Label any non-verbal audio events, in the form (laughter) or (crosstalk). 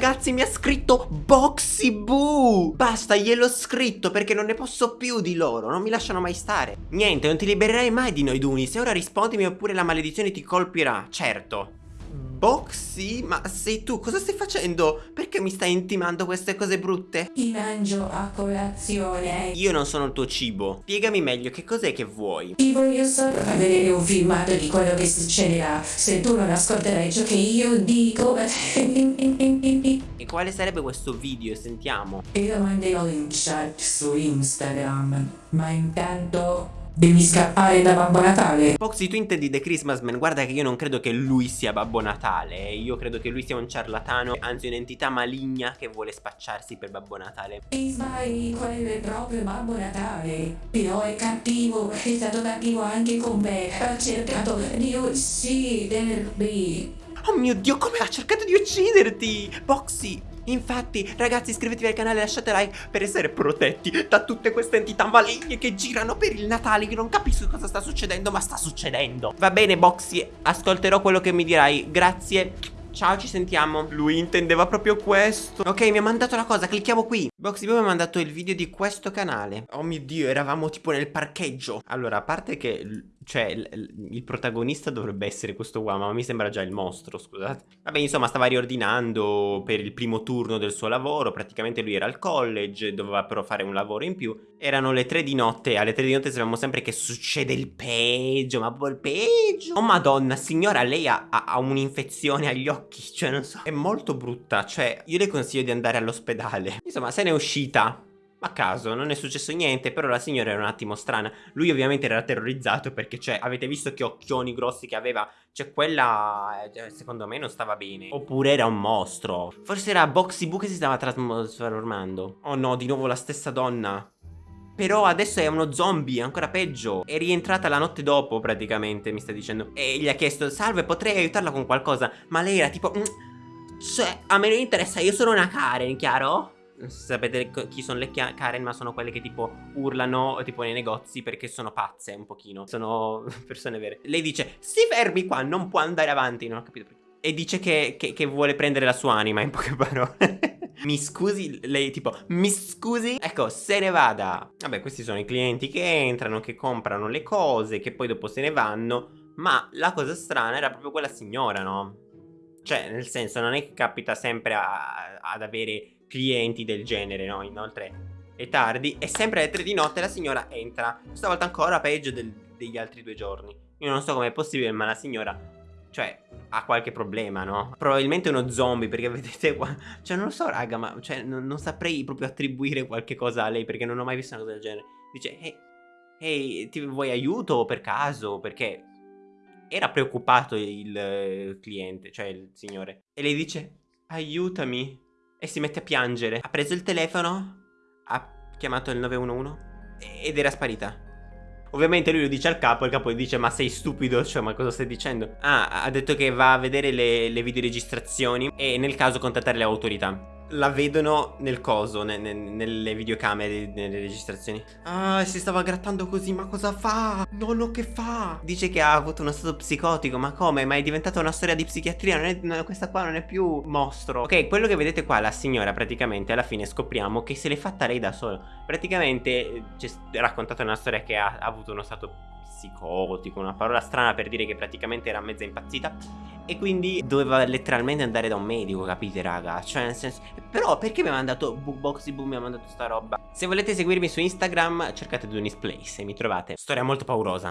ragazzi mi ha scritto Boxy Boo. Basta gliel'ho scritto perché non ne posso più di loro Non mi lasciano mai stare. Niente non ti libererai mai di noi Duni. Se ora rispondimi oppure la maledizione ti colpirà Certo Boxy? Ma sei tu? Cosa stai facendo? Perché mi stai intimando queste cose brutte? Ti mangio a colazione. Io non sono il tuo cibo Spiegami meglio che cos'è che vuoi Ti voglio solo far vedere un filmato di quello che succederà se tu non ascolterai ciò che io dico. (laughs) E quale sarebbe questo video? Sentiamo lo manderò in chat su Instagram. Ma intanto devi scappare da Babbo Natale. Foxy tu intendi The Christmas Man Guarda che io non credo che lui sia Babbo Natale. Io credo che lui sia un ciarlatano Anzi un'entità maligna che vuole spacciarsi per Babbo Natale sbagli, quello è proprio Babbo Natale. Però è cattivo, è stato cattivo anche con me. Ha cercato di uccidermi. Oh mio dio come ha cercato di ucciderti Boxy Infatti ragazzi iscrivetevi al canale e lasciate like per essere protetti da tutte queste entità maligne che girano per il Natale Io non capisco cosa sta succedendo ma sta succedendo Va bene Boxy ascolterò quello che mi dirai Grazie Ciao, ci sentiamo. Lui intendeva proprio questo. Ok, mi ha mandato la cosa, clicchiamo qui. Boxy Boy mi ha mandato il video di questo canale. Oh mio Dio, eravamo tipo nel parcheggio. Allora, a parte che cioè, il protagonista dovrebbe essere questo qua, ma mi sembra già il mostro, scusate. Vabbè, insomma, stava riordinando per il primo turno del suo lavoro. Praticamente lui era al college, doveva però fare un lavoro in più. Erano le tre di notte. Alle tre di notte sappiamo sempre che succede il peggio, ma proprio il peggio. Oh madonna, signora, lei ha, ha un'infezione agli occhi. Cioè, non so, è molto brutta. Cioè, io le consiglio di andare all'ospedale. Insomma, se n'è uscita a caso, non è successo niente, però la signora era un attimo strana. Lui ovviamente era terrorizzato perché, cioè, avete visto che occhioni grossi che aveva? Cioè, quella, eh, secondo me, non stava bene. Oppure era un mostro. Forse era Boxy Boo che si stava trasformando. Oh no, di nuovo la stessa donna. Però adesso è uno zombie, ancora peggio. È rientrata la notte dopo, praticamente, mi sta dicendo. E gli ha chiesto, salve, potrei aiutarla con qualcosa? Ma lei era tipo... Cioè, a me non interessa, io sono una Karen, chiaro? Sapete chi sono le Karen ma sono quelle che tipo urlano tipo nei negozi perché sono pazze un pochino sono (laughs) persone vere. Lei dice si fermi qua non può andare avanti. Non ho capito perché. E dice che, che, che vuole prendere la sua anima in poche parole. (laughs) Mi scusi, lei tipo, mi scusi? Ecco, se ne vada. Vabbè, questi sono i clienti che entrano, che comprano le cose Che poi dopo se ne vanno Ma la cosa strana era proprio quella signora, no? Cioè, nel senso, non è che capita sempre a, ad avere clienti del genere, no? Inoltre è tardi e sempre alle 3 di notte la signora entra. Stavolta ancora peggio del, degli altri due giorni. Io non so com'è possibile, ma la signora... Cioè, ha qualche problema, no? Probabilmente uno zombie, perché (laughs) vedete qua... Cioè, non lo so, raga, ma... Cioè, non, non saprei proprio attribuire qualche cosa a lei, perché non ho mai visto una cosa del genere. Dice, ehi, hey, ti vuoi aiuto per caso? Perché era preoccupato il, il cliente, cioè il signore. E lei dice, aiutami e si mette a piangere. Ha preso il telefono, ha chiamato il 911 ed era sparita. Ovviamente lui lo dice al capo, il capo gli dice ma sei stupido, cioè ma cosa stai dicendo? Ah, ha detto che va a vedere le, le videoregistrazioni e nel caso contattare le autorità la vedono nel coso, ne, ne, nelle videocamere, nelle registrazioni. Ah, si stava grattando così, ma cosa fa? Nonno che fa? Dice che ha avuto uno stato psicotico, ma come? Ma è diventata una storia di psichiatria, non è, no, questa qua non è più mostro. Ok, quello che vedete qua, la signora praticamente alla fine scopriamo che se l'è fatta lei da sola. Praticamente eh, ci è raccontata una storia che ha, ha avuto uno stato psicotico, una parola strana per dire che praticamente era mezza impazzita e quindi doveva letteralmente andare da un medico, capite raga? Cioè nel senso... Però perché mi ha mandato Bookboxy Boom mi ha mandato sta roba? Se volete seguirmi su Instagram cercate Dunis Place e mi trovate. Storia molto paurosa.